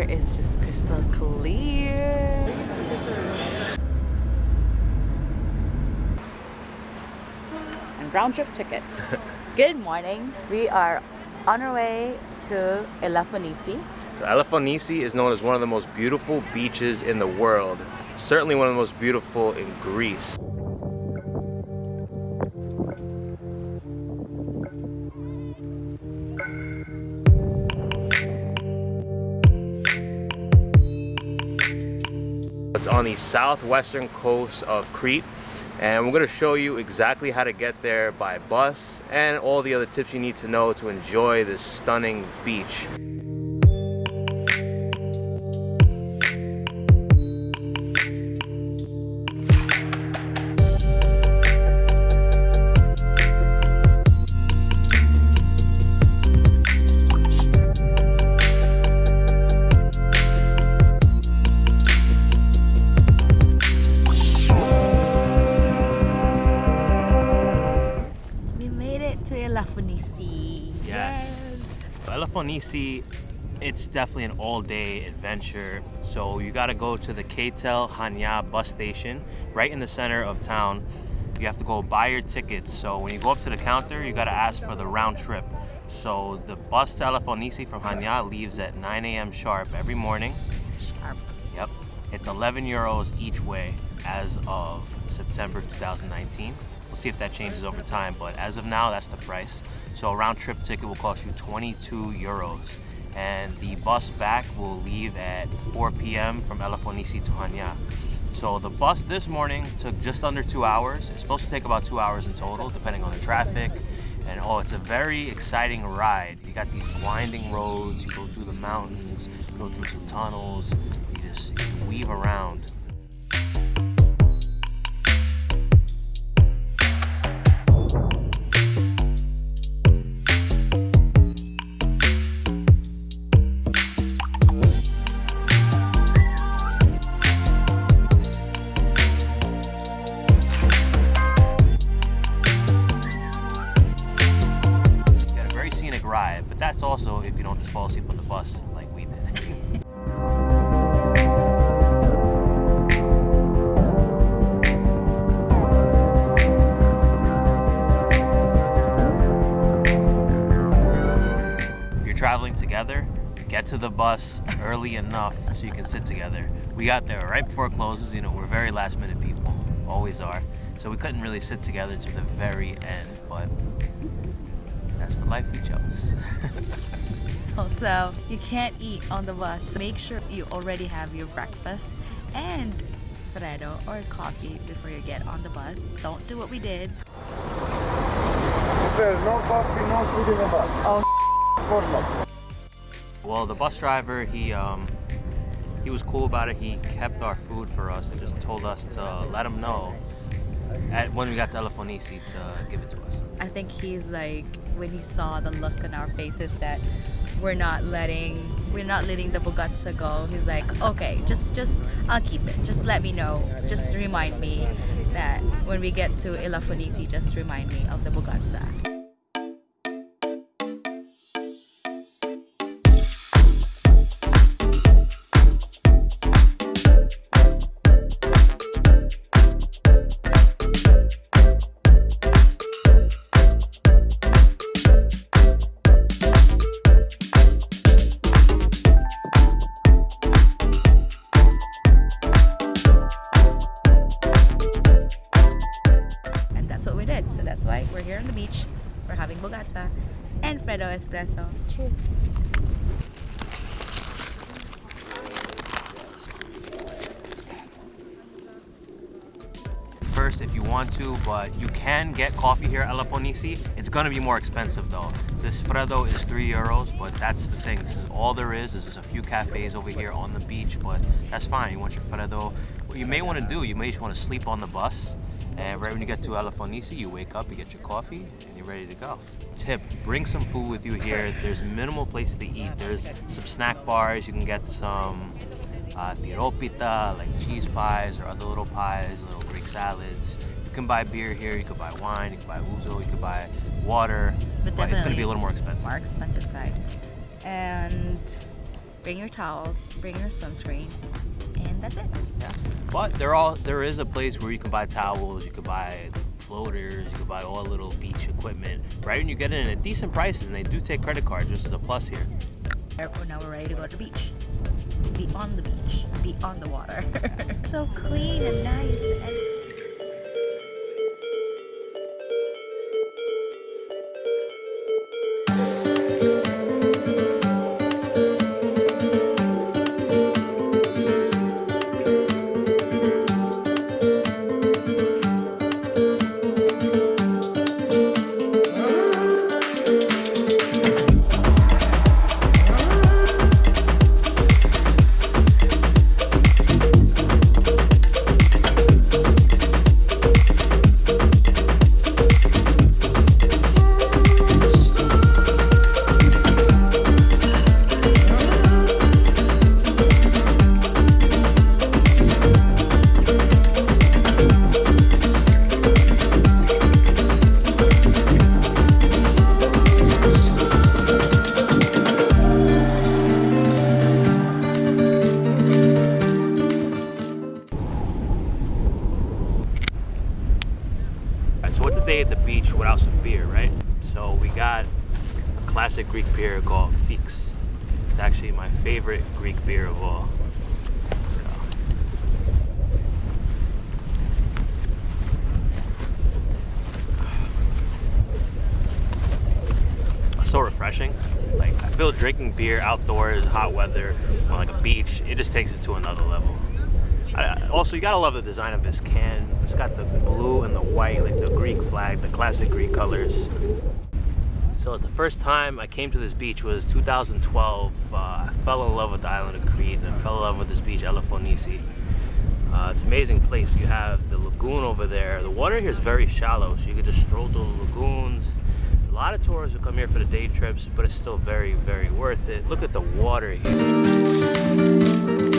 water is just crystal clear. And round trip tickets. Good morning. We are on our way to Elafonisi. Elafonisi is known as one of the most beautiful beaches in the world. Certainly one of the most beautiful in Greece. The southwestern coast of Crete and we're going to show you exactly how to get there by bus and all the other tips you need to know to enjoy this stunning beach. Elafonisi, it's definitely an all-day adventure. So you got to go to the KTEL Hania bus station right in the center of town. You have to go buy your tickets. So when you go up to the counter, you got to ask for the round trip. So the bus to Elafonisi from Hania leaves at 9 a.m. sharp every morning. Sharp. Yep. It's 11 euros each way as of September 2019. We'll see if that changes over time, but as of now, that's the price. So a round trip ticket will cost you 22 euros. And the bus back will leave at 4 p.m. from Elafonisi to Hania. So the bus this morning took just under two hours. It's supposed to take about two hours in total, depending on the traffic. And oh, it's a very exciting ride. You got these winding roads, you go through the mountains, you go through some tunnels, you just you weave around. To the bus early enough so you can sit together. We got there right before it closes, you know, we're very last minute people, always are. So we couldn't really sit together to the very end, but that's the life we chose. Oh, also, you can't eat on the bus. Make sure you already have your breakfast and Freddo or coffee before you get on the bus. Don't do what we did. Sir, no coffee, no food in the bus. Oh, Well, the bus driver, he um, he was cool about it. He kept our food for us and just told us to let him know at, when we got to Elafonisi to give it to us. I think he's like when he saw the look on our faces that we're not letting we're not letting the Bougatsa go. He's like, okay, just just I'll keep it. Just let me know. Just remind me that when we get to Elafonisi, just remind me of the Bougatsa. Freddo Espresso. Cheers. First, if you want to, but you can get coffee here at Elafonisi. It's gonna be more expensive though. This Freddo is three euros, but that's the thing. This is all there is. There's just a few cafes over here on the beach, but that's fine. You want your Freddo. What you may want to do, you may just want to sleep on the bus and right when you get to Elafonisi, you wake up, you get your coffee, and you're ready to go. Tip, bring some food with you here. There's minimal places to eat. There's some snack bars. You can get some uh, tiropita, like cheese pies or other little pies, little Greek salads. You can buy beer here. You can buy wine. You can buy ouzo. You can buy water. But, but it's going to be a little more expensive. More expensive side. And bring your towels, bring your sunscreen, that's it. Yeah. But there all there is a place where you can buy towels, you can buy floaters, you can buy all little beach equipment, right? And you get it at decent prices, and they do take credit cards, which is a plus here. Airport now we're ready to go to the beach. Be on the beach. Be on the water. so clean and nice and without some beer, right? So we got a classic Greek beer called Fix. It's actually my favorite Greek beer of all. Let's go. so refreshing. Like I feel drinking beer outdoors, hot weather, on like a beach, it just takes it to another level. Also, you gotta love the design of this can. It's got the blue and the white, like the Greek flag, the classic Greek colors. So it's the first time I came to this beach was 2012. Uh, I fell in love with the island of Crete and I fell in love with this beach, Elafonisi. Uh, it's an amazing place. You have the lagoon over there. The water here is very shallow, so you can just stroll through the lagoons. A lot of tourists will come here for the day trips, but it's still very, very worth it. Look at the water here.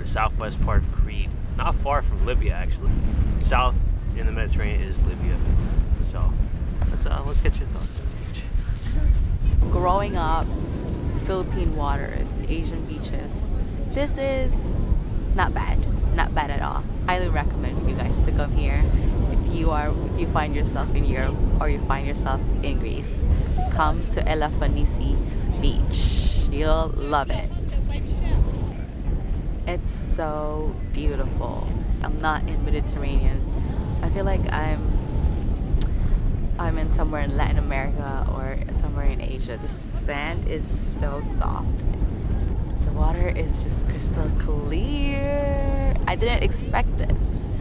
The southwest part of Crete, not far from Libya, actually. South in the Mediterranean is Libya. So let's uh, let's get your thoughts on this beach. growing up, Philippine waters, Asian beaches. This is not bad, not bad at all. Highly recommend you guys to come here if you are if you find yourself in Europe or you find yourself in Greece. Come to Elafonisi Beach. You'll love it. It's so beautiful. I'm not in Mediterranean. I feel like I'm I'm in somewhere in Latin America or somewhere in Asia. The sand is so soft. The water is just crystal clear. I didn't expect this.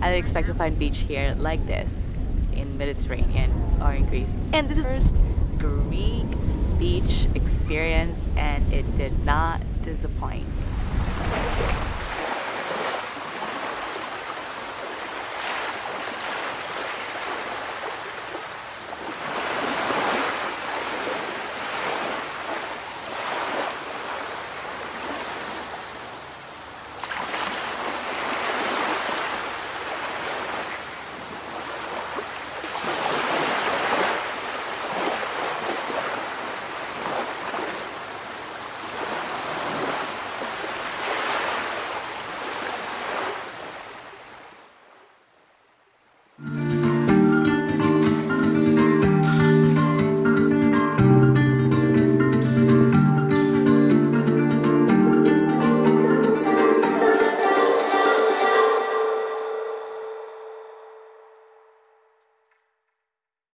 I didn't expect to find beach here like this in Mediterranean or in Greece. And this is first Greek beach experience and it did not disappoint.